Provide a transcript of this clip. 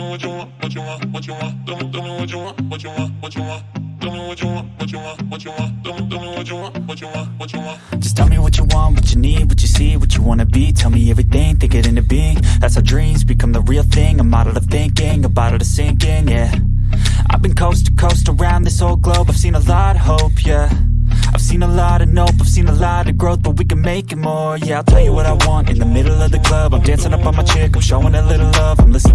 me what you want, what you want, what you want. Tell me, tell me what you want, what you want, what you want. Tell me what you want, what you want, what you want. Tell me, tell me what you want, what you want, what you want. Just tell me what you want, what you need, what you see, what you wanna be Tell me everything, think it into being That's how dreams become the real thing A model of thinking, a bottle to sink in, yeah I've been coast to coast around this whole globe I've seen a lot of hope, yeah I've seen a lot of nope, I've seen a lot of growth But we can make it more, yeah I'll tell you what I want in the middle of the club I'm dancing up on my chick, I'm showing a little love I'm listening